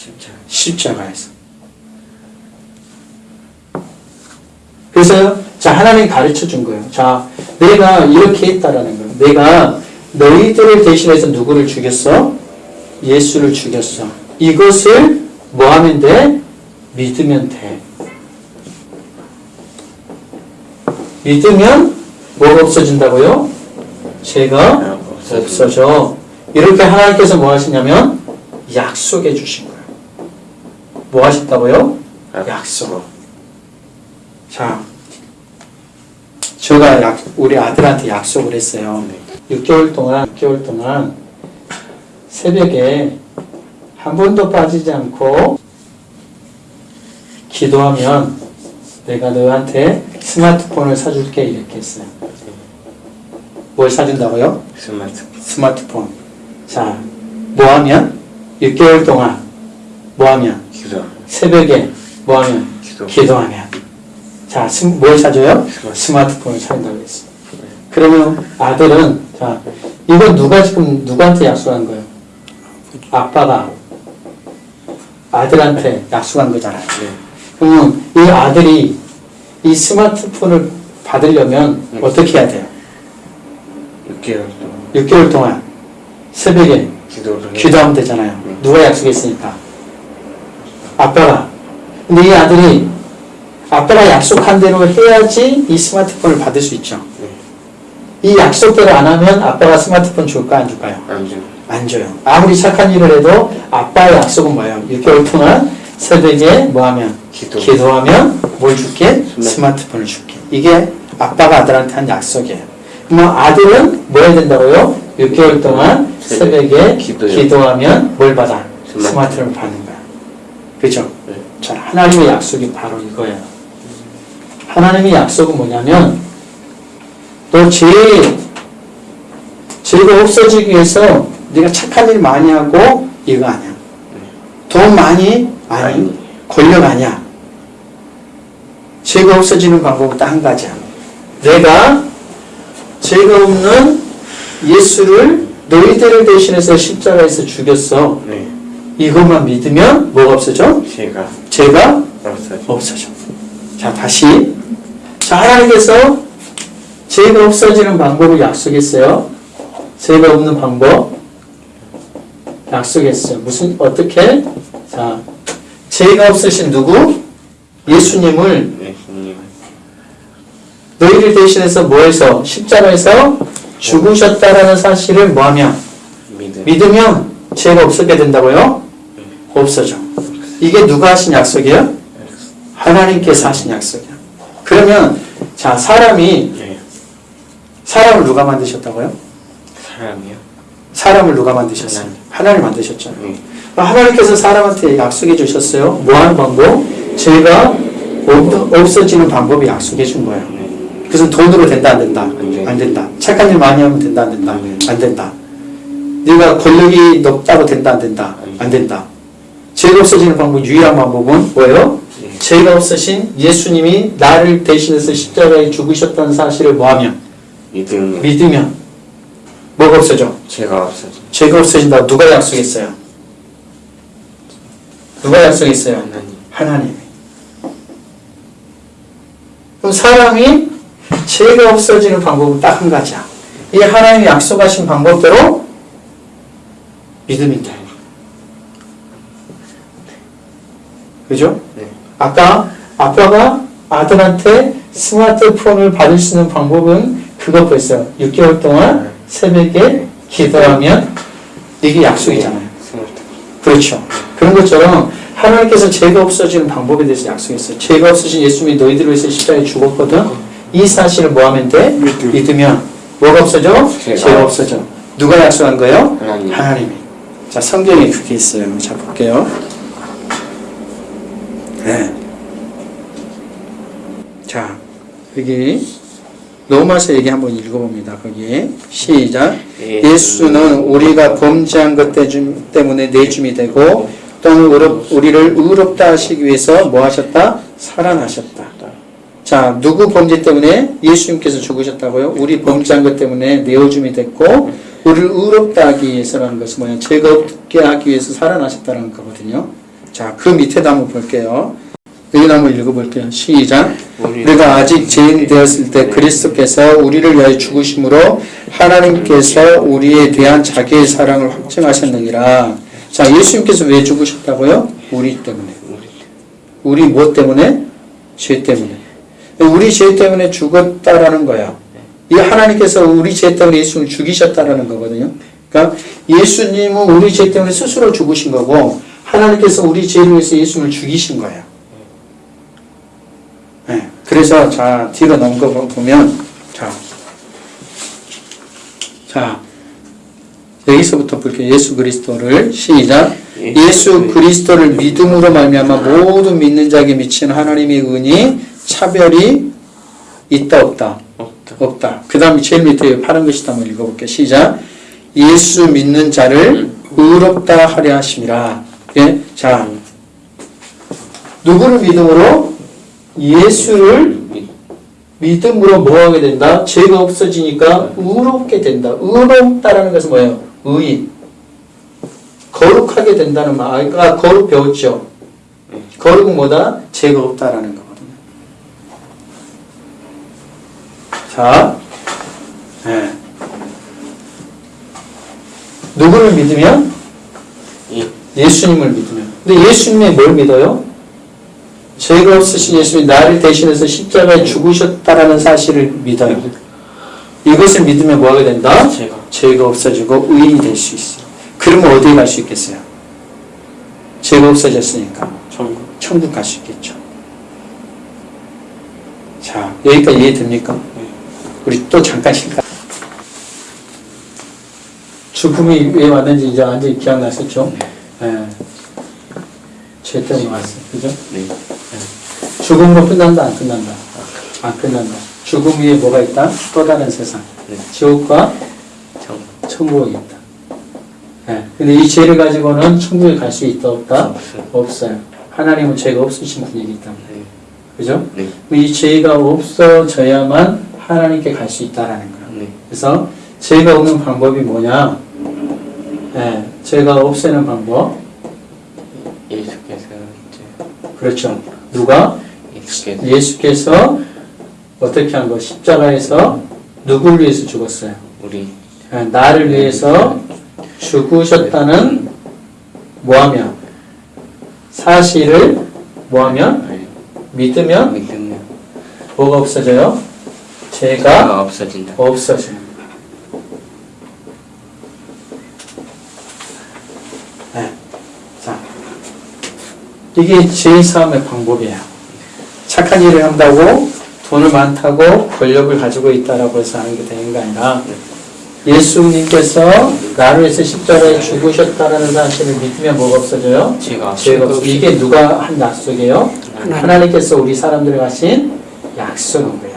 십자가. 십자가에서. 그래서 자 하나님 가르쳐 준 거예요. 자 내가 이렇게 했다라는 거예요. 내가 너희들을 대신해서 누구를 죽였어? 예수를 죽였어. 이것을 뭐 하면 돼? 믿으면 돼. 믿으면 뭐가 없어진다고요? 죄가 없어져. 이렇게 하나님께서 뭐 하시냐면 약속해 주신 거예요. 뭐 하셨다고요? 약속. 자, 제가 약, 우리 아들한테 약속을 했어요. 6개월 동안, 6개월 동안 새벽에 한 번도 빠지지 않고 기도하면 내가 너한테 스마트폰을 사줄게 이렇게 했어요. 뭘 사준다고요? 스마트. 스마트폰. 자, 뭐 하면? 6개월 동안 뭐 하면? 새벽에 뭐 하면? 기도. 기도하면. 자, 스, 뭘 사줘요? 스마트. 스마트폰을 사준다고 했어요. 그러면 아들은, 자, 이건 누가 지금 누구한테 약속한 거예요? 아빠가 아들한테 약속한 거잖아요. 네. 그러면 이 아들이 이 스마트폰을 받으려면 네. 어떻게 해야 돼요? 6개월 동안 6개월 동안 새벽에 기도를 해. 기도하면 되잖아요. 네. 누가 약속했으니까? 아빠가. 근데 이 아들이 아빠가 약속한 대로 해야지 이 스마트폰을 받을 수 있죠. 네. 이 약속대로 안 하면 아빠가 스마트폰 줄까 안 줄까요? 안 줘. 안 줘요. 아무리 착한 일을 해도 아빠의 약속은 뭐예요? 6개월 동안 새벽에 뭐 하면? 기도. 기도하면 뭘 줄게? 스마트- 스마트폰을 줄게. 이게 아빠가 아들한테 한 약속이에요. 그러면 아들은 뭐 해야 된다고요? 6개월 동안 새벽에. 기도하면 뭘 받아? 스마트. 스마트폰을 받는. 그죠? 네. 자, 하나님의 약속이 바로 이거예요. 하나님의 약속은 뭐냐면 너 죄, 죄가 없어지기 위해서 네가 착한 일 많이 하고 이거 아니야. 돈 많이? 아니. 아니. 권력 아니야. 죄가 없어지는 방법은 딱 한 가지야. 내가 죄가 없는 예수를 너희들을 대신해서 십자가에서 죽였어. 네. 이것만 믿으면 뭐가 없어져? 제가 죄가 없어져. 없어져. 자, 다시. 자, 하나님께서 죄가 없어지는 방법을 약속했어요. 죄가 없는 방법. 약속했어요. 무슨, 어떻게? 자, 죄가 없으신 누구? 예수님을. 너희를 대신해서 뭐해서? 십자가에서 죽으셨다라는 사실을 뭐하면? 믿음. 믿으면 죄가 없어게 된다고요? 없어져. 이게 누가 하신 약속이에요? 하나님께서 하신 약속이야. 그러면 자 사람이 네. 사람을 누가 만드셨다고요? 사람이요. 사람을 누가 만드셨어요? 하나님. 만드셨잖아요. 네. 하나님께서 사람한테 약속해 주셨어요. 뭐하는 방법? 죄가 없- 없어지는 방법을 약속해 준 거예요. 네. 그것은 돈으로 된다 안 된다? 안 된다. 착한 일 많이 하면 된다 안 된다? 안 된다. 안 된다. 네가 권력이 높다고 된다 안 된다? 안 된다. 죄가 없어지는 방법 유일한 방법은 뭐예요? 네. 죄가 없으신 예수님이 나를 대신해서 십자가에 죽으셨다는 사실을 뭐하면 믿음. 믿으면 뭐가 없어져? 제가 없어져. 죄가 없어진다고 누가 약속했어요? 누가 약속했어요? 하나님. 하나님이. 그럼 사람이 죄가 없어지는 방법은 딱 한 가지야. 이 하나님이 약속하신 방법대로 믿음이 돼. 그죠? 네. 아까 아빠가 아들한테 스마트폰을 받을 수 있는 방법은 그것보였어요. 6개월 동안 새벽에 기도하면 이게 약속이잖아요. 스마트. 그렇죠. 그런 것처럼 하나님께서 죄가 없어지는 방법에 대해서 약속했어요. 죄가 없으신 예수님이 너희들을 위해서 십자가에 죽었거든. 이 사실을 뭐 하면 돼? 믿으면 뭐가 없어져? 죄가 죄가 없어져. 누가 약속한 거예요? 하나님. 하나님이. 자, 성경에 그게 있어요. 자, 볼게요. 네. 자, 여기 로마서 얘기 한번 읽어봅니다. 거기 시작. 예수는 우리가 범죄한 것 때문에 내줌이 되고 또는 의롭, 우리를 의롭다 하시기 위해서 뭐 하셨다? 살아나셨다. 자, 누구 범죄 때문에 예수님께서 죽으셨다고요? 우리 범죄한 것 때문에 내어줌이 됐고 우리를 의롭다 하기 위해서라는 것은 뭐냐? 죄가 없게 하기 위해서 살아나셨다는 거거든요. 자, 그 밑에도 한번 볼게요. 여기도 한번 읽어볼게요. 시작. 우리 우리가 아직 죄인 되었을 때 그리스도께서 우리를 위하여 죽으심으로 하나님께서 우리에 대한 자기의 사랑을 확증하셨느니라. 자, 예수님께서 왜 죽으셨다고요? 우리 때문에. 우리 뭐 때문에? 죄 때문에. 우리 죄 때문에 죽었다라는 거야. 이 하나님께서 우리 죄 때문에 예수님을 죽이셨다라는 거거든요. 그러니까 예수님은 우리 죄 때문에 스스로 죽으신 거고 하나님께서 우리 죄를 위해서 예수님을 죽이신 거예요. 네. 그래서 자 뒤로 넘겨 보면 자, 자 여기서부터 볼게요. 예수 그리스도를 시작. 예수 그리스도를 믿음으로 말미암아 모든 믿는 자에게 미치는 하나님의 은이 차별이 있다 없다 없다. 없다. 그 다음에 제일 밑에 파란 글씨도 한번 읽어볼게요. 시작. 예수 믿는 자를 의롭다 하려 하심이라. 예? 자, 누구를 믿음으로? 예수를 믿음으로 뭐 하게 된다? 죄가 없어지니까 의롭게 된다. 의롭다라는 것은 뭐예요? 의. 거룩하게 된다는 말. 아까 거룩 배웠죠? 거룩은 뭐다? 죄가 없다라는 거거든요. 자, 예. 누구를 믿으면? 예. 예수님을 믿으면. 근데 예수님이 뭘 믿어요? 죄가 없으신 예수님이 나를 대신해서 십자가에 죽으셨다라는 사실을 믿어요. 이것을 믿으면 뭐 하게 된다? 제가 죄가 없어지고 의인이 될 수 있어. 그러면 어디에 갈 수 있겠어요? 죄가 없어졌으니까 천국 천국 갈 수 있겠죠. 자, 여기까지 이해됩니까? 우리 또 잠깐 쉴까? 죽음이 왜 왔는지 이제 완전히 기억났었죠? 예. 죄 때문에 왔어. 그죠? 네. 죽음으로 끝난다, 안 끝난다? 안 끝난다. 죽음 위에 뭐가 있다? 또 다른 세상. 네. 지옥과 천국 천국이 있다. 예. 근데 이 죄를 가지고는 천국에 갈 수 있다, 없다? 없어요. 없어요. 하나님은 죄가 없으신 분이기 때문에. 네. 그죠? 네. 이 죄가 없어져야만 하나님께 갈 수 있다라는 거예요. 네. 그래서 죄가 없는 방법이 뭐냐? 예, 죄가 없애는 방법. 예수께서 이제 그렇죠. 누가? 예수께서 예수께서 어떻게 한 거? 십자가에서 누굴 위해서 죽었어요? 우리 예, 나를 위해서 죽으셨다는 뭐하면? 사실을 뭐하면? 네. 믿으면 믿으면 뭐가 없어져요? 죄가 없어진다. 없어지는 거예요. 네. 자, 이게 제3의 방법이에요. 착한 일을 한다고 돈을 많다고 권력을 가지고 있다라고 해서 하는 게 되는 게 아니라 예수님께서 나를 위해서 십자가에 죽으셨다라는 사실을 믿으면 뭐가 없어져요? 죄가 죄가 없어. 없어. 이게 누가 한 약속이에요? 하나님께서 우리 사람들에 하신 약속인 거예요.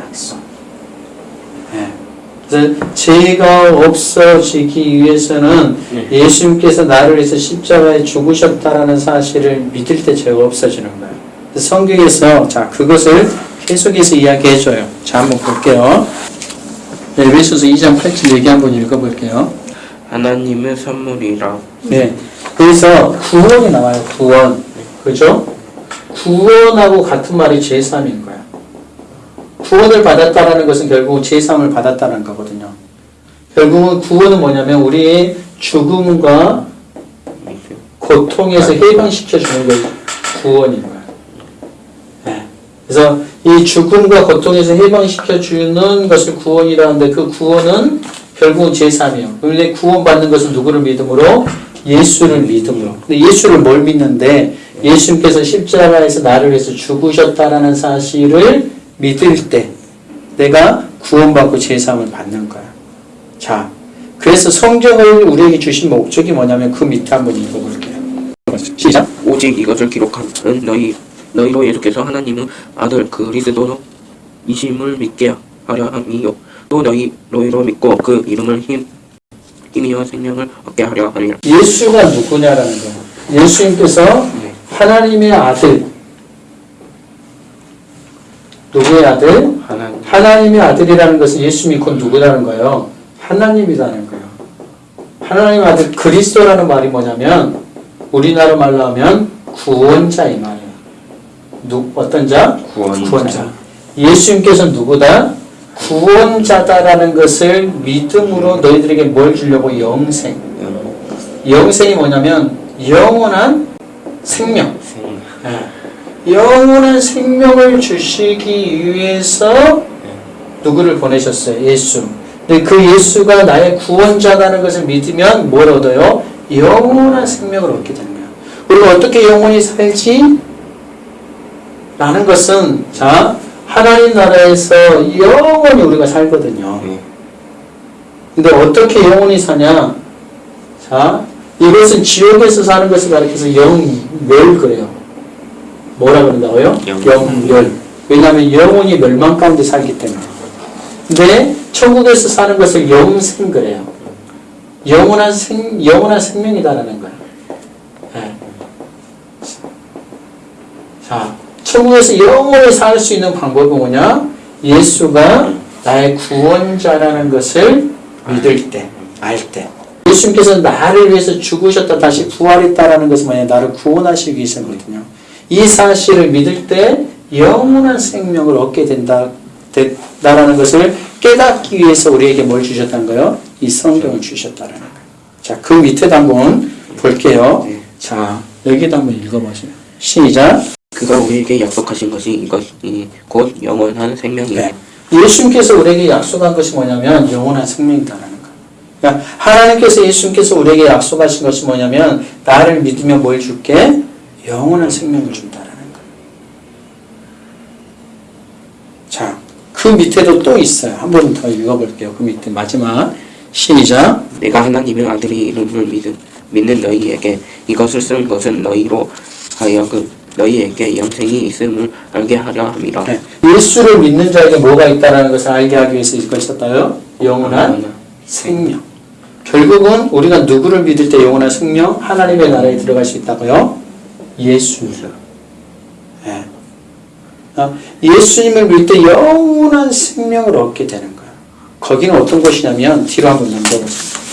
죄가 없어지기 위해서는 네. 예수님께서 나를 위해서 십자가에 죽으셨다라는 사실을 믿을 때 죄가 없어지는 거예요. 성경에서 자 그것을 계속해서 이야기해줘요. 자 한번 볼게요. 네, 에베소서 2장 8절 얘기 한번 읽어볼게요. 하나님의 선물이라 네. 그래서 구원이 나와요. 구원. 그죠? 구원하고 같은 말이 제3인 거야. 구원을 받았다라는 것은 결국 제3을 받았다는 거거든요. 결국은 구원은 뭐냐면 우리의 죽음과. 고통에서 해방시켜 주는 게 구원인. 네. 그래서 이 죽음과 고통에서 해방시켜 주는 것을 구원이라는데 그 구원은 결국은 제3이에요. 그런데 구원받는 것은 누구를 믿음으로? 예수를 믿음으로. 근데 예수를 뭘 믿는데 예수님께서 십자가에서 나를 위해서 죽으셨다라는 사실을 믿을 때 내가 구원받고 제3을 받는 거야. 자, 그래서 성경을 우리에게 주신 목적이 뭐냐면 그 밑에 한번 읽어볼게요. 시작. 오직 이것을 기록하는 너희 너희로 예수께서 하나님의 아들 그리스도 이심을 믿게 하려 함이요 또 너희 너희로 믿고 그 이름을 힘 힘이여 생명을 얻게 하려 함이라 예수가 누구냐라는 거예요. 예수님께서 네. 하나님의 아들. 누구의 아들? 하나님 하나님의 아들이라는 것은 예수 믿고 누구라는 거예요? 하나님이라는 거예요. 하나님의 아들 그리스도라는 말이 뭐냐면 우리나라 말로 하면 구원자 이 말이에요. 누 어떤 자? 구원자. 예수님께서 누구다? 구원자다라는 것을 믿음으로 너희들에게 뭘 주려고 영생. 영생이 뭐냐면 영원한 생명. 생. 예. 영원한 생명을 주시기 위해서 누구를 보내셨어요? 예수. 근데 그 예수가 나의 구원자라는 것을 믿으면 뭘 얻어요? 영원한 생명을 얻게 되는 거예요. 우리가 어떻게 영원히 살지? 라는 것은 자 하나님 나라에서 영원히 우리가 살거든요. 네. 근데 어떻게 영원히 사냐? 자, 이것은 지옥에서 사는 것을 가리켜서 영멸 그래요. 뭐라 그런다고요? 영- 영멸. 왜냐하면 영혼이 멸망 가운데 살기 때문에. 근데 천국에서 사는 것을 영생 그래요. 영원한 생 영원한 생명이다라는 거예요. 예. 자, 천국에서 영원히 살 수 있는 방법은 뭐냐? 예수가 나의 구원자라는 것을 믿을 때, 알 때. 예수님께서 나를 위해서 죽으셨다 다시 부활했다라는 것은 뭐냐? 나를 구원하시기 위해서거든요. 이 사실을 믿을 때 영원한 생명을 얻게 된다, 된다라는 것을 깨닫기 위해서 우리에게 뭘 주셨다는 거요? 이 성경을 주셨다라는 거예요. 자, 그 밑에도 한번 볼게요. 자, 여기도 한번 읽어보세요. 시작. 그가 우리에게 약속하신 것이 이것이 곧 영원한 생명이니 네. 예수님께서 우리에게 약속한 것이 뭐냐면 영원한 생명이다라는 거예요. 그러니까 하나님께서 예수님께서 우리에게 약속하신 것이 뭐냐면 나를 믿으면 뭘 줄게? 영원한 생명을 준다라는 거예요. 자, 그 밑에도 또 있어요. 한 번 더 읽어볼게요. 그 밑에 마지막 시작. 내가 하나님의 아들의 이름을 믿은, 믿는 너희에게 이것을 쓴 것은 너희로 하여금 너희에게 영생이 있음을 알게 하려 함이라 네. 예수를 믿는 자에게 뭐가 있다라는 것을 알게 하기 위해서 이걸 썼다요? 영원한 생명. 결국은 우리가 누구를 믿을 때 영원한 생명, 하나님의 나라에 들어갈 수 있다고요? 예수. 예. 어, 예수님을 믿을 때 영원한 생명을 얻게 되는 거예요. 거기는 어떤 곳이냐면 뒤로 한번 넘겨보세요.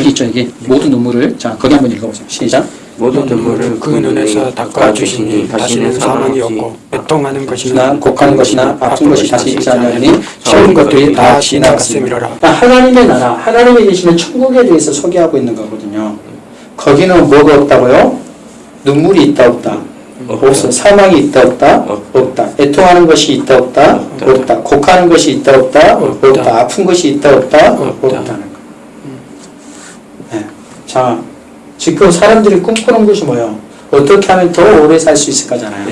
여기 있죠, 여기 모든 눈물을 자 거기 한번 읽어보세요. 시작. 모든 눈물을 그 눈에서 닦아주시니 다시는 사망이 없고 애통하는 나 것이나 곡하는 것이나 아픈 것이 다시 있지 않으니 처음 것들이 다 지나갔습니다. 그러니까 하나님의 나라, 하나님이 계시는 천국에 대해서 소개하고 있는 거거든요. 거기는 뭐가 없다고요? 눈물이 있다 없다? 없어. 사망이 있다 없다? 없다. 애통하는 것이 있다 없다? 없다. 곡하는 것이 있다 없다? 없다. 아픈 것이 있다 없다? 없다는 거. 네. 자, 지금 사람들이 꿈꾸는 것이 뭐예요? 어떻게 하면 더 오래 살 수 있을 거잖아요.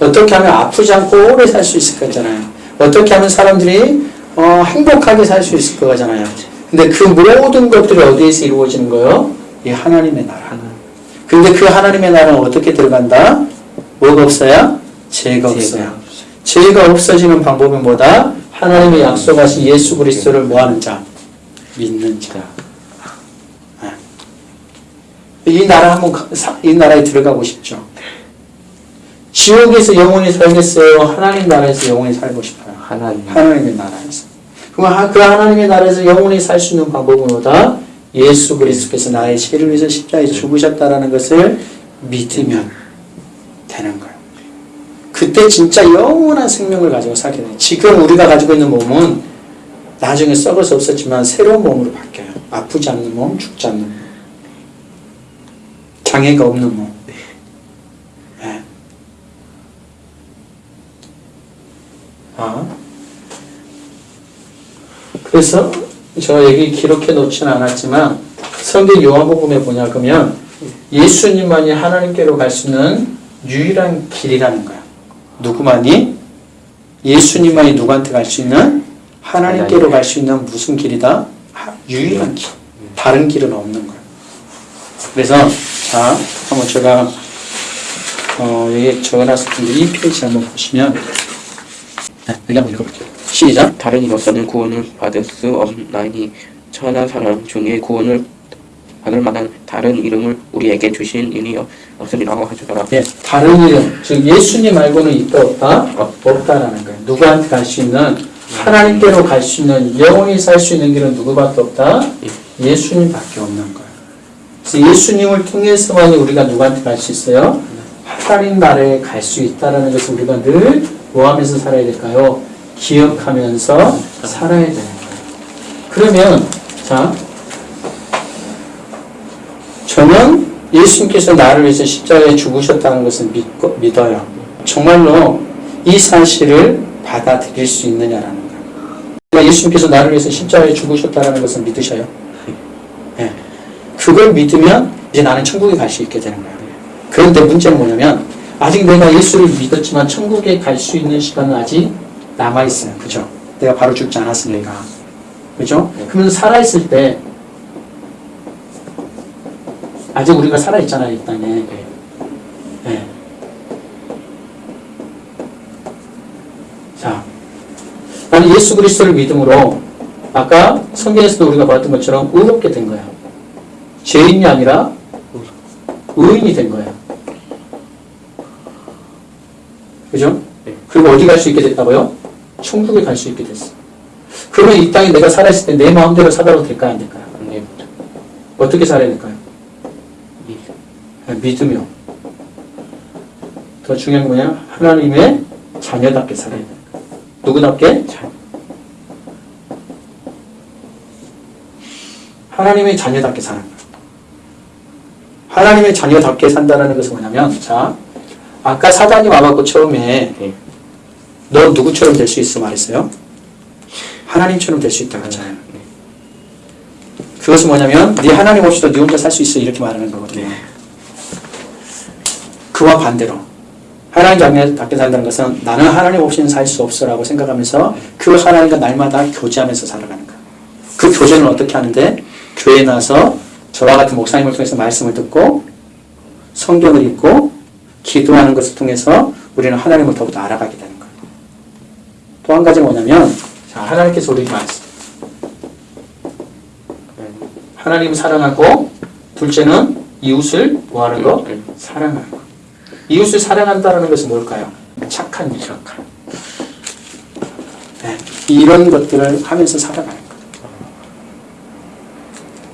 어떻게 하면 아프지 않고 오래 살 수 있을 거잖아요. 어떻게 하면 사람들이 어, 행복하게 살 수 있을 거잖아요. 근데 그 모든 것들이 어디에서 이루어지는 거예요? 이 하나님의 나라. 근데 그 하나님의 나라는 어떻게 들어간다? 뭐가 없어야? 죄가 없어요. 죄가 없어지는 방법은 뭐다? 하나님의 약속하신 예수 그리스도를 뭐하는 자? 믿는 자. 네. 이 나라 한번 이 나라에 들어가고 싶죠. 지옥에서 영원히 살겠어요. 하나님 나라에서 영원히 살고 싶어요. 하나님. 하나님의 나라에서. 그럼 하- 그 하나님의 나라에서 영원히 살 수 있는 방법은 뭐다? 예수 그리스도께서 나의 죄를 위해서 십자가에 죽으셨다라는 것을 믿으면 되는 거예요. 그때 진짜 영원한 생명을 가지고 살게 돼요. 지금 우리가 가지고 있는 몸은 나중에 썩어서 없었지만 새로운 몸으로 바뀌어요. 아프지 않는 몸, 죽지 않는 몸. 장애가 없는 몸. 네. 아. 그래서 저 여기 기록해 놓지는 않았지만 성경 요한복음에 보냐 그러면 예수님만이 하나님께로 갈 수 있는 유일한 길이라는 거야. 누구만이? 예수님만이 누구한테 갈 수 있는? 하나님께로 갈 수 있는 무슨 길이다? 하- 유일한 길. 다른 길은 없는 거야. 그래서 자 한번 제가 어, 여기 적어놨을 텐데 이 페이지 한번 보시면 네, 여기 한번 읽어볼게요. 시작. 다른 이로서는 구원을 받을 수 없나니 천하 사람 중에 구원을 받을 만한 다른 이름을 우리에게 주신 이니 없으리라고 하시더라 예, 다른 이름, 즉 예수님 말고는 있다 없다? 없다라는 거예요. 누구한테 갈 수 있는 하나님께로 갈 수 있는 영원히 살 수 있는 길은 누구밖에 없다? 예 수님밖에 없는 거예요. 그래서 예수님을 통해서만이 우리가 누구한테 갈 수 있어요? 하나님 나라에 갈 수 있다라는 것을 우리가 늘 뭐하면서 살아야 될까요? 기억하면서 살아야 되는 거예요. 그러면 자 저는 예수님께서 나를 위해서 십자가에 죽으셨다는 것을 믿고, 믿어요. 정말로 이 사실을 받아들일 수 있느냐라는 거예요. 예수님께서 나를 위해서 십자가에 죽으셨다는 것을 믿으셔요. 예. 그걸 믿으면 이제 나는 천국에 갈 수 있게 되는 거예요. 그런데 문제는 뭐냐면 아직 내가 예수를 믿었지만 천국에 갈 수 있는 시간은 아직 남아있어요. 그죠? 내가 바로 죽지 않았으니까. 그죠? 그러면 살아있을 때 아직 우리가 살아있잖아요, 이 땅에. 예. 자, 나는 예수 그리스도를 믿음으로 아까 성경에서도 우리가 봤던 것처럼 의롭게 된 거예요. 죄인이 아니라 의인이 된 거예요. 그죠? 그리고 어디 갈 수 있게 됐다고요? 천국에 갈 수 있게 됐어. 그러면 이 땅에 내가 살아있을 때 내 마음대로 살아도 될까요? 안 될까요? 안 됩니다. 어떻게 살아야 될까요? 네, 믿으며. 더 중요한 건 뭐냐? 하나님의 자녀답게 살아야 돼요. 누구답게? 하나님의 자녀답게 사는 거예요. 하나님의 자녀답게 산다는 것은 뭐냐면, 자, 아까 사단이 와갖고 처음에 네. 너 누구처럼 될 수 있어 말했어요? 하나님처럼 될 수 있다 그랬잖아요. 그것은 뭐냐면 네 하나님 없이도 네 혼자 살 수 있어 이렇게 말하는 거거든요. 그와 반대로 하나님 자녀답게 산다는 것은 나는 하나님 없이는 살 수 없어 라고 생각하면서 그 하나님과 날마다 교제하면서 살아가는 거예요. 그 교제는 어떻게 하는데 교회에 나서 저와 같은 목사님을 통해서 말씀을 듣고 성경을 읽고 기도하는 것을 통해서 우리는 하나님을 더욱더 알아가게 거예요. 또 한 가지는 뭐냐면 자, 하나님께서 우리에게 말씀 하나님을 사랑하고 둘째는 이웃을 뭐하는 거? 사랑하는 거. 이웃을 사랑한다는 것은 뭘까요? 착한 일. 착한. 네, 이런 것들을 하면서 살아가는 거.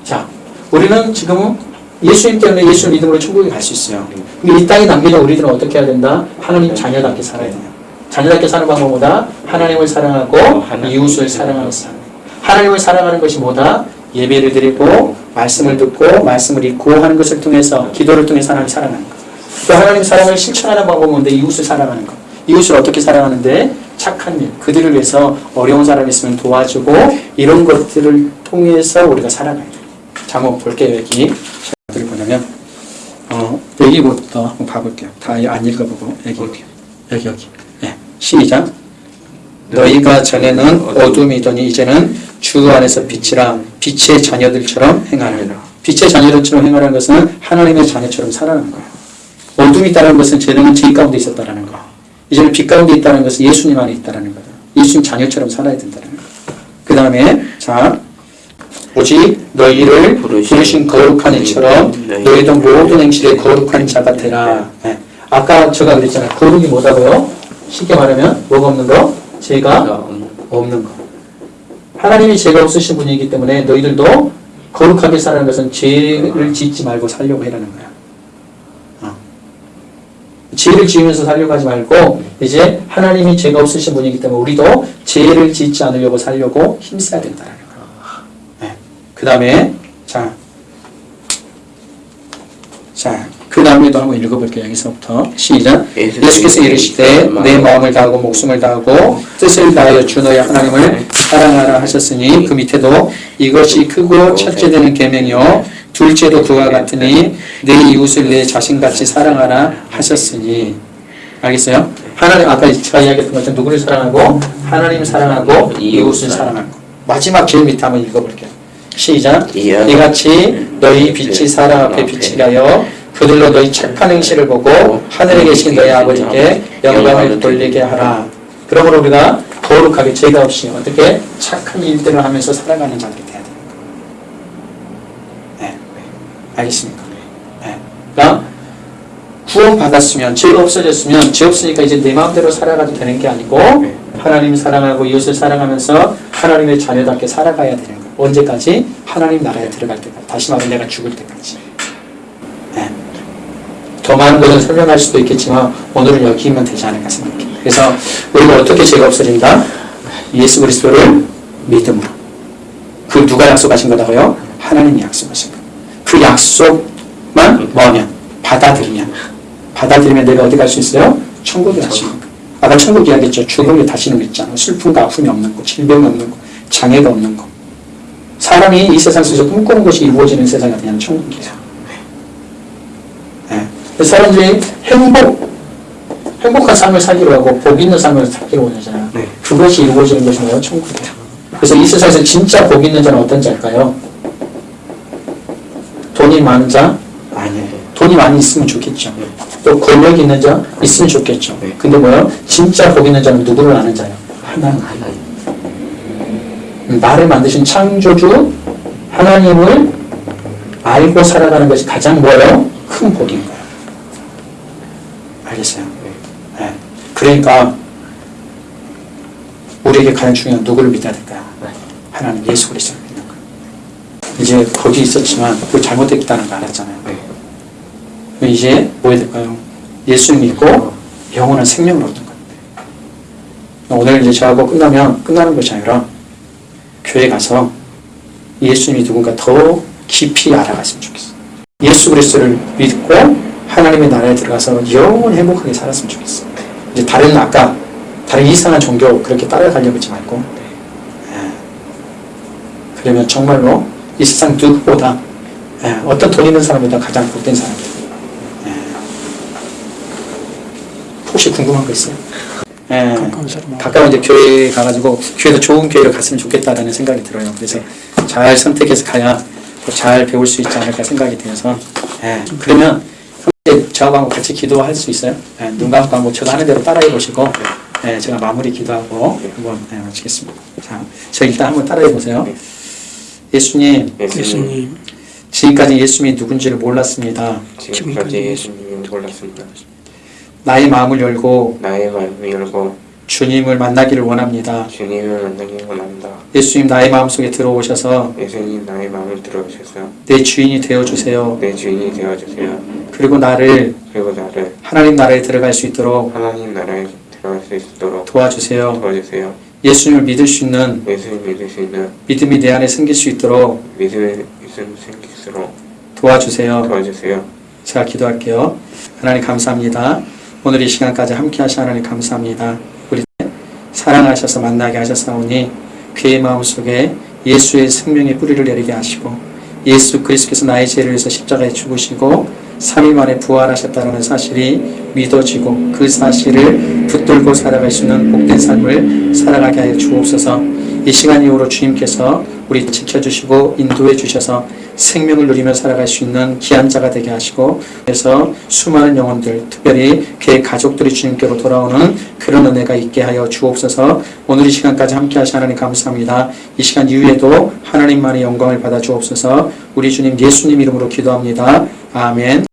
자, 우리는 지금 예수님 때문에 예수 믿음으로 천국에 갈 수 있어요. 근데 이 땅에 남겨진 우리들은 어떻게 해야 된다? 하나님 자녀답게 살아야 돼요. 자녀답게 사는 방법보다 하나님을 사랑하고 이웃을 사랑하는 삶. 하나님을 사랑하는 것이 뭐다? 예배를 드리고 말씀을 듣고 말씀을 읽고 하는 것을 통해서 기도를 통해서 하나님 사랑하는 것. 또 하나님 사랑을 실천하는 방법은 뭔데? 이웃을 사랑하는 것. 이웃을 어떻게 사랑하는데? 착한 일. 그들을 위해서 어려운 사람 있으면 도와주고 이런 것들을 통해서 우리가 살아가야 돼요. 자, 한번 볼게요. 여기. 어떻게 보냐면 어, 여기부터 한번 봐볼게요. 다 안 읽어보고 여기 여기 여기. 예, 시작. 너희가 전에는 어둠이더니 이제는 주 안에서 빛이라 빛의 자녀들처럼 행하라. 빛의 자녀들처럼 행하라는 것은 하나님의 자녀처럼 살아가는 거예요. 어둠이 있다는 것은 죄는 죄 가운데 있었다는 거. 이제는 빛 가운데 있다는 것은 예수님 안에 있다는 거다. 예수님 자녀처럼 살아야 된다는 거. 그 다음에 자 오직 너희를 부르신 거룩한 이처럼 너희도 모든 행실에 거룩한 자가 되라. 네. 아까 제가 그랬잖아요. 거룩이 뭐다고요? 쉽게 말하면 뭐가 없는 거? 죄가 없는 거. 하나님이 죄가 없으신 분이기 때문에 너희들도 거룩하게 사는 것은 죄를 짓지 말고 살려고 해라는 거야. 어. 죄를 지으면서 살려고 하지 말고 이제 하나님이 죄가 없으신 분이기 때문에 우리도 죄를 짓지 않으려고 살려고 힘써야 된다는 거야. 네. 그 다음에 자, 자, 그 다음에도 한번 읽어볼게요. 여기서부터 시작. 예수께서 이르시되 내 마음을 다하고 목숨을 다하고 뜻을 다하여 주 너의 하나님을 사랑하라 하셨으니 그 밑에도 이것이 크고 첫째 되는 계명이요. 둘째도 그와 같으니 내 이웃을 내 자신같이 사랑하라 하셨으니. 알겠어요? 하나님 아까 제가 이야기했던 것처럼 누구를 사랑하고? 하나님 사랑하고 이웃을 사랑하고. 마지막 제일 밑에 한번 읽어볼게요. 시작. 이같이 너희 빛이 사람 앞에 빛이라여 그들로 너희 착한 행실을 보고 하늘에 계신 너희 아버지께 영광을 돌리게 하라. 그러므로 우리가 거룩하게 죄가 없이 어떻게 착한 일들을 하면서 살아가는 자들이 돼야 돼요. 네. 알겠습니까? 네. 그러니까 구원 받았으면 죄가 없어졌으면 죄 없으니까 이제 내 마음대로 살아가도 되는 게 아니고 하나님 사랑하고 이웃을 사랑하면서 하나님의 자녀답게 살아가야 되는 거예요. 언제까지? 하나님 나라에 들어갈 때까지. 다시 말해 내가 죽을 때까지. 네. 더 많은 것을 설명할 수도 있겠지만 오늘은 여기면 되지 않을까 생각합니다. 그래서 우리가 어떻게 죄가 없어진다? 예수 그리스도를 믿음으로. 그 누가 약속하신 거다고요? 하나님이 약속하신 거. 그 약속만 뭐하면 받아들이면 받아들이면 내가 어디 갈 수 있어요? 천국에 갈 수 있는 거. 아까 천국 이야기했죠. 죽음이 다시는 거 있잖아. 슬픔과 아픔이 없는 거, 질병이 없는 거, 장애가 없는 거. 사람이 이 세상 속에서 꿈꾸는 것이 이루어지는 세상이 어디냐면 천국이에요. 예. 그래서 사람들이 행복, 행복한 삶을 살기로 하고 복 있는 삶을 살기로 원하잖아요. 네. 그것이 이루어지는 것이 뭐예요? 천국이에요. 그래서 이 세상에서 진짜 복 있는 자는 어떤 자일까요? 돈이 많은 자? 아니에요. 돈이 많이 있으면 좋겠죠. 또 권력 있는 자? 있으면 좋겠죠. 네. 근데 뭐예요? 진짜 복 있는 자는 누구를 아는 자예요? 하나님. 하나님. 나를 만드신 창조주 하나님을 알고 살아가는 것이 가장 뭐예요? 큰 복인 거예요. 알겠어요? 네. 그러니까 우리에게 가장 중요한 누구를 믿어야 될까요? 하나님 예수 그리스도를 믿는 거예요. 이제 거기 있었지만 그 잘못됐다는 거 알았잖아요. 네. 이제 뭐 해야 될까요? 예수 믿고 영원한 생명을 얻는 겁니다. 오늘 이제 저하고 끝나면 끝나는 것이 아니라 교회 가서 예수님이 누군가 더 깊이 알아갔으면 좋겠어요. 예수 그리스도를 믿고 하나님의 나라에 들어가서 영원히 행복하게 살았으면 좋겠어요. 이제 다른 아까 다른 이상한 종교 그렇게 따라가려고 하지 말고 예. 그러면 정말로 이 세상 누구보다 예, 어떤 돈 있는 사람보다 가장 복된 사람이에요. 예. 혹시 궁금한 거 있어요? 예. 가까운 이제 교회 가가지고 교회도 좋은 교회를 갔으면 좋겠다라는 생각이 들어요. 그래서 잘 선택해서 가야 또잘 배울 수 있지 않을까 생각이 들어서 예, 그러면 함께 저하고 같이 기도할 수 있어요? 예, 눈 감고 한번 제가 하는 대로 따라해 보시고 예, 제가 마무리 기도하고 한번 예, 마치겠습니다. 자, 저 일단 한번 따라해 보세요. 예수님, 예수님 지금까지 예수님이 누군지를 몰랐습니다. 지금까지 예수님을 몰랐습니다. 나의 마음을 열고 나의 마음을 열고 주님을 만나기를 원합니다. 주님을 만나기 원합니다. 예수님 나의 마음 속에 들어오셔서 예수님 나의 마음을 들어주셔서 내 주인이 되어 주세요. 내 주인이 되어 주세요. 그리고 나를 그리고 나를 하나님 나라에 들어갈 수 있도록 하나님 나라에 들어갈 수 있도록 도와주세요. 도와주세요. 예수님을 믿을 수 있는 예수님 믿을 수 있는 믿음이 내 안에 생길 수 있도록 있음 생길수록 도와주세요. 도와주세요. 제가 기도할게요. 하나님 감사합니다. 오늘 이 시간까지 함께 하신 하나님 감사합니다. 우리 사랑하셔서 만나게 하셨사오니 그의 마음속에 예수의 생명의 뿌리를 내리게 하시고 예수 그리스도께서 나의 죄를 위해서 십자가에 죽으시고 3일 만에 부활하셨다는 사실이 믿어지고 그 사실을 붙들고 살아갈 수 있는 복된 삶을 살아가게 하여 주옵소서. 이 시간 이후로 주님께서 우리 지켜주시고 인도해 주셔서 생명을 누리며 살아갈 수 있는 귀한 자가 되게 하시고 그래서 수많은 영혼들 특별히 그의 가족들이 주님께로 돌아오는 그런 은혜가 있게 하여 주옵소서. 오늘 이 시간까지 함께 하신 하나님 감사합니다. 이 시간 이후에도 하나님만의 영광을 받아 주옵소서. 우리 주님 예수님 이름으로 기도합니다. 아멘